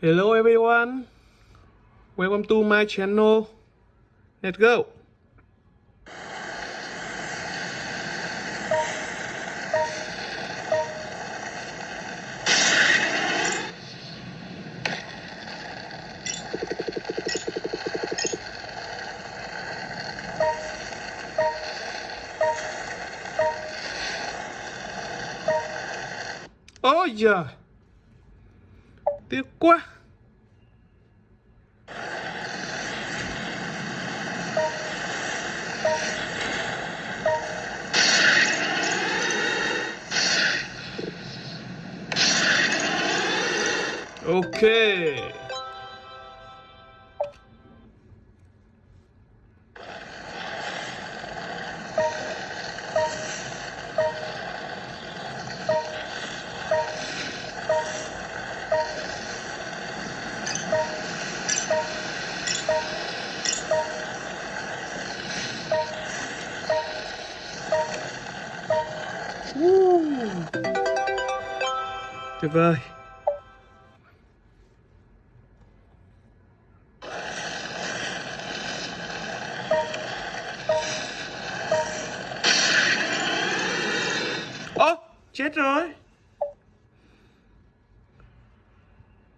Hello everyone. Welcome to my channel. Let's go. Oh, Ôi giời Tiếc quá okay. Tuyệt vời. Ơ chết rồi.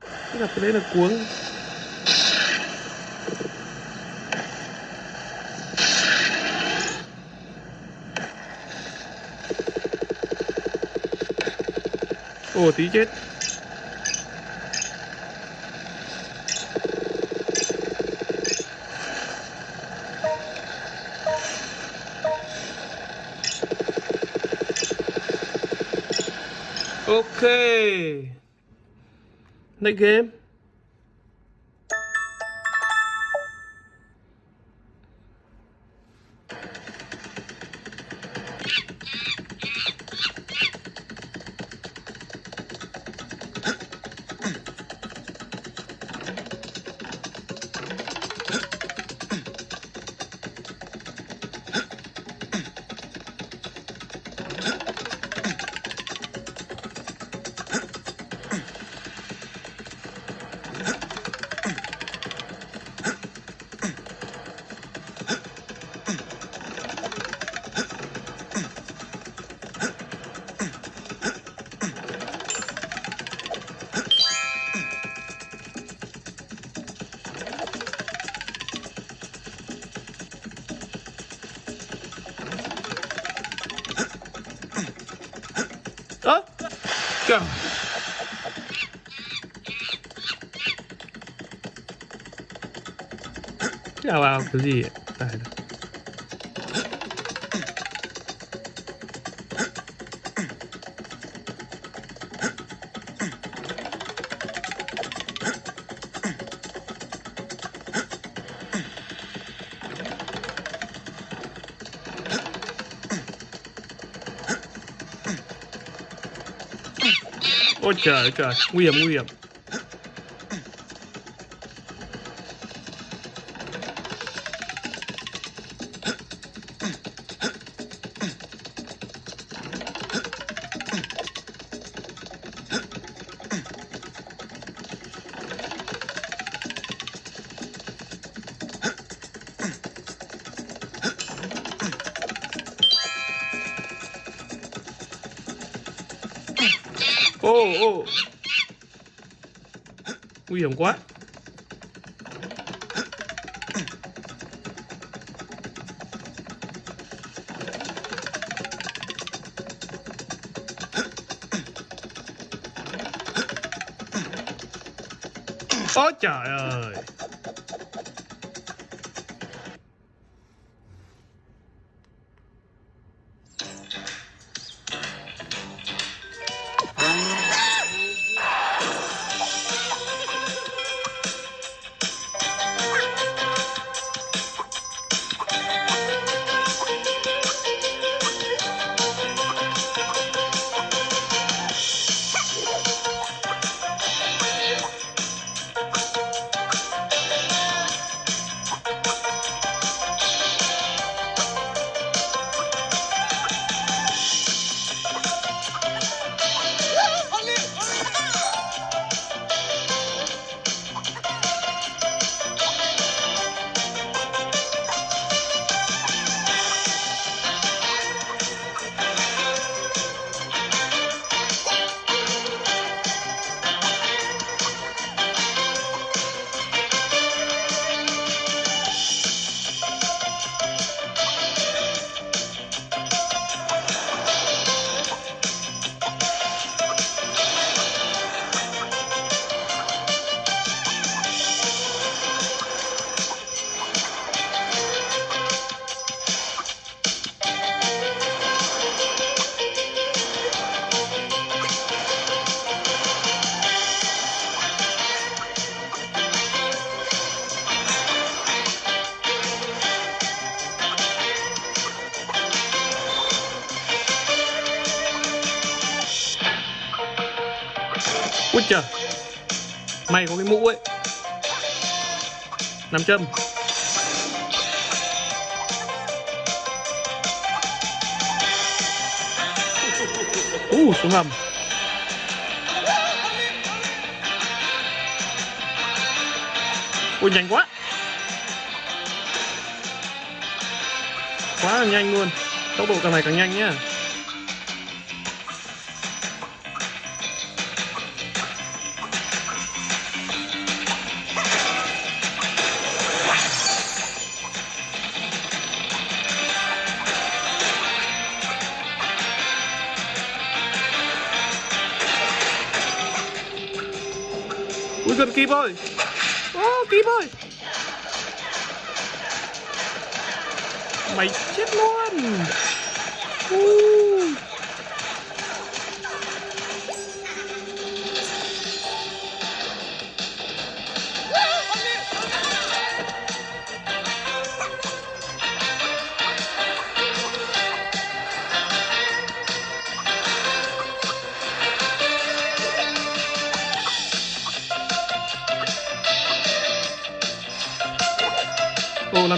Cái gặp cái đấy là cuống. Ồ tí chết. Ok. Next game. Trời Chào vào cái gì? Vậy? Tài đâu. Ôi trời ơi quá. Ôi trời ơi. Chờ Mày có cái mũ ấy. 5 châm. Uh, xuống hầm. Ui nhanh quá. Quá là nhanh luôn. Tốc độ càng ngày càng nhanh nhá. Em kịp ơi. Oh, kịp ơi. Mày chết luôn. Uh.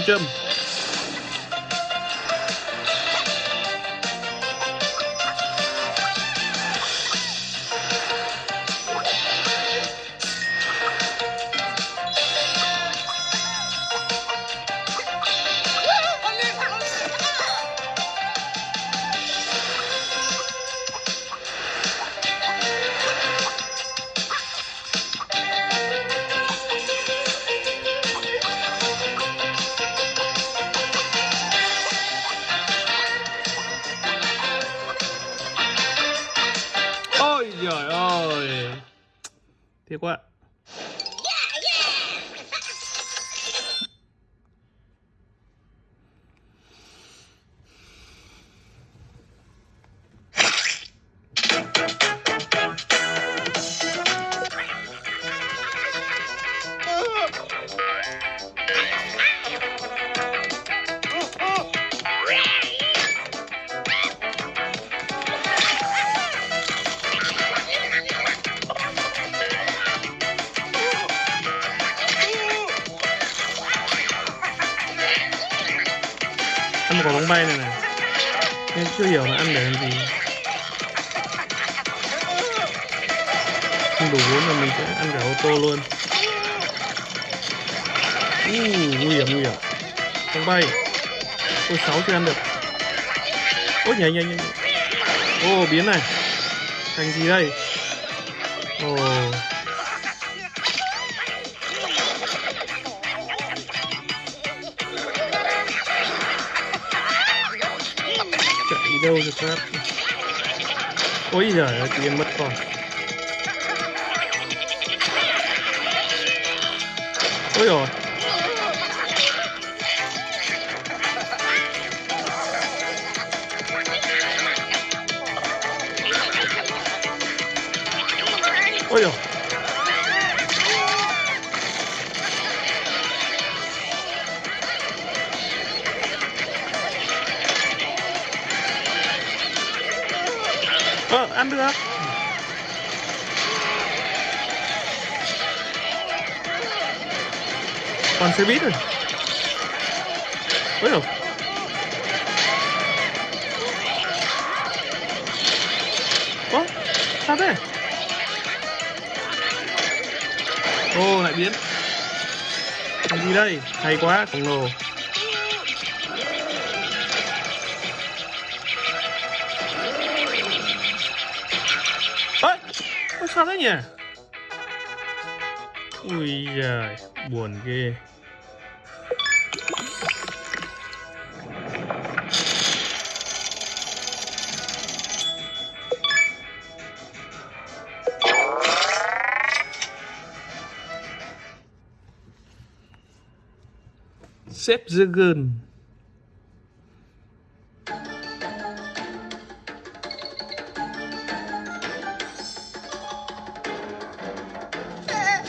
Ô làm gì Không đủ vốn là mình sẽ ăn cả ô tô luôn. Uh, Nguy hiểm nguy hiểm. Bóng bay. Ôi sáu chưa ăn được. Ôi nhảy nhảy nhảy Ô biến này. Thành gì đây? Ồ. oh. Đâu được phát ôi giời ơi chị em mất con. Ôi rồi. Còn xe buýt rồi Ôi dồi sao thế? Ô, lại biến Cái gì đây? Hay quá, khổng lồ ấy sao thế nhỉ? Ui giời, buồn ghê xếp gần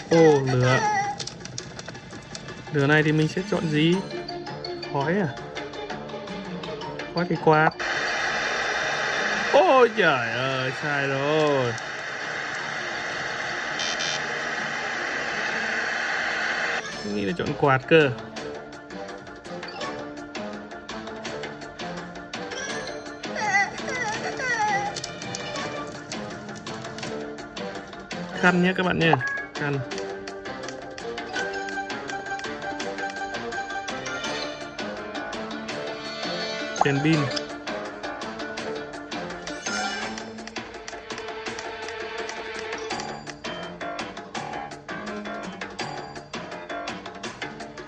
ô, lửa. Lửa này thì mình sẽ chọn gì? Khói à? Khói thì quạt. Ôi trời ơi, sai rồi. Nghĩ là chọn quạt cơ. Khăn nhé các bạn nhé. Khăn. Đèn pin.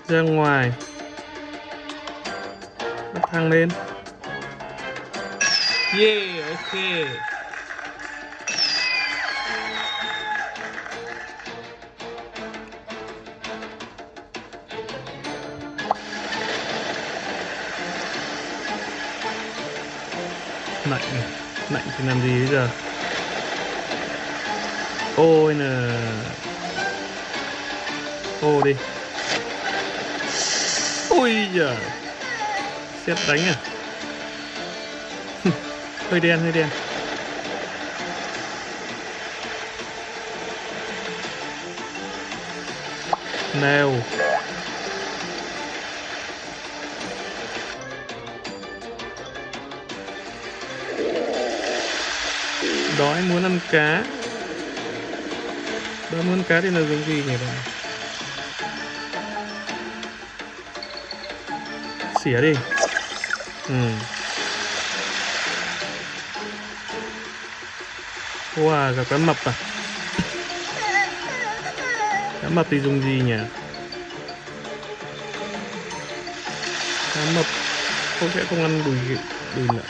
Ra ngoài. Bắt thang lên. Yeah, ok. Lạnh lạnh thì làm gì bây giờ? Ôi nè. Ô đi. Ôi giời. Xét đánh à? Hơi đen hơi đen. Nào đói, muốn ăn cá. Đói muốn ăn cá thì là dùng gì nhỉ bạn? Xỉa đi. Ừ. Wow gặp cá mập à? Cá mập thì dùng gì nhỉ? Cá mập không sẽ không ăn đùi đùi nữa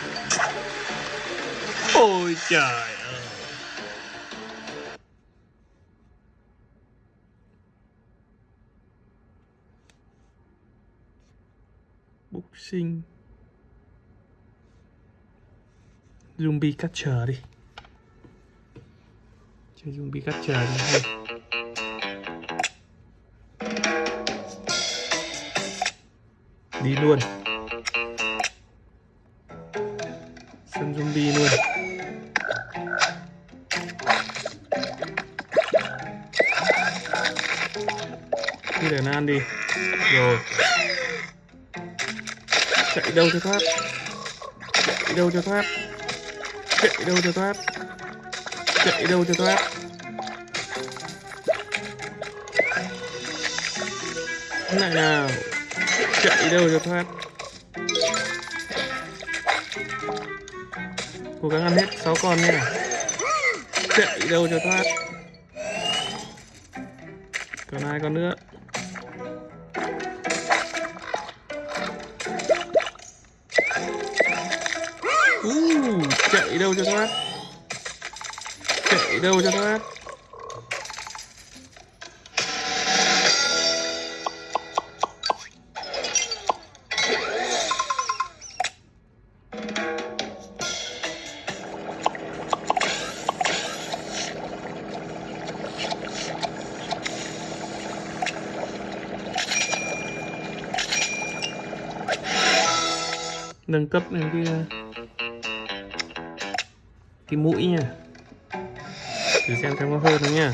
ôi trời. Sinh. Boxing zombie catcher đi. Chơi zombie catcher đi. Hay. Đi luôn. Đâu cho thoát. Chạy đâu cho thoát. Chạy đâu cho thoát. Chạy đâu cho thoát. Lại nào. Chạy đâu cho thoát. Cố gắng ăn hết 6 con nha. Chạy đâu cho thoát. Còn hai con nữa? Chạy đâu cho thoát. Chạy đâu cho thoát. Nâng cấp lên cái cái mũi nha. Thử xem xem có hơn không nha.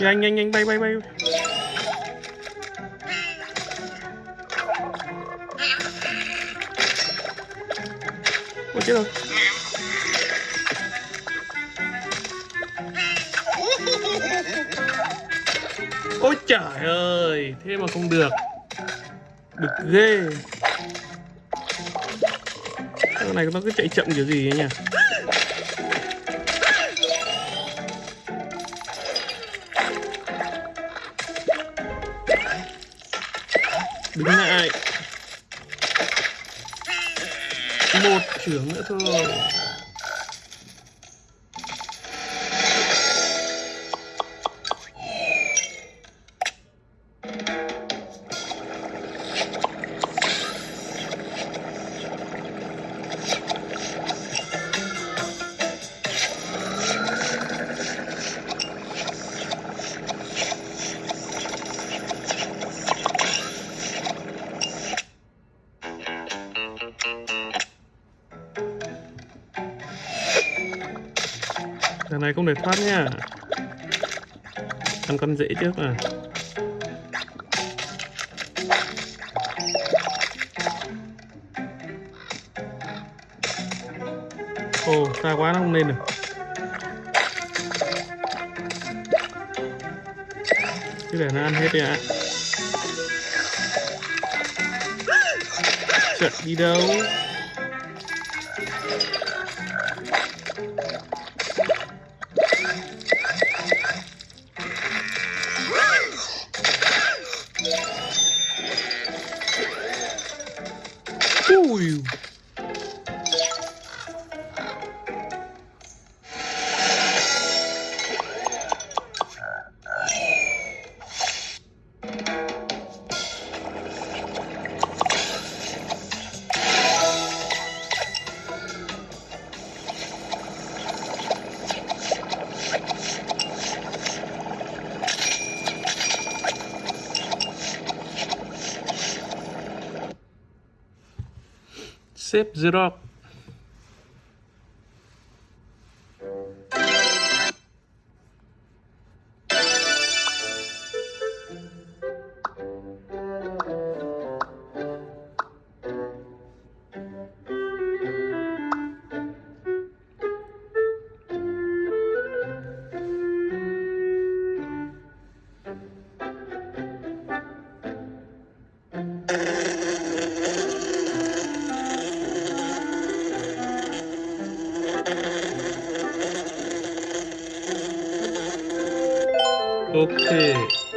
Nhanh nhanh nhanh, bay bay bay. Ôi, chết rồi. Ôi trời ơi, thế mà không được. Được ghê. Cái này nó cứ chạy chậm kiểu gì ấy nhỉ? Đứng lại. Một trưởng nữa thôi. Lần thoát nha. Ăn con dễ trước à Ồ, xa quá nó không lên được. Cứ để nó ăn hết đi ạ. Chợt đi đâu. Ui Xếp Zrock Ok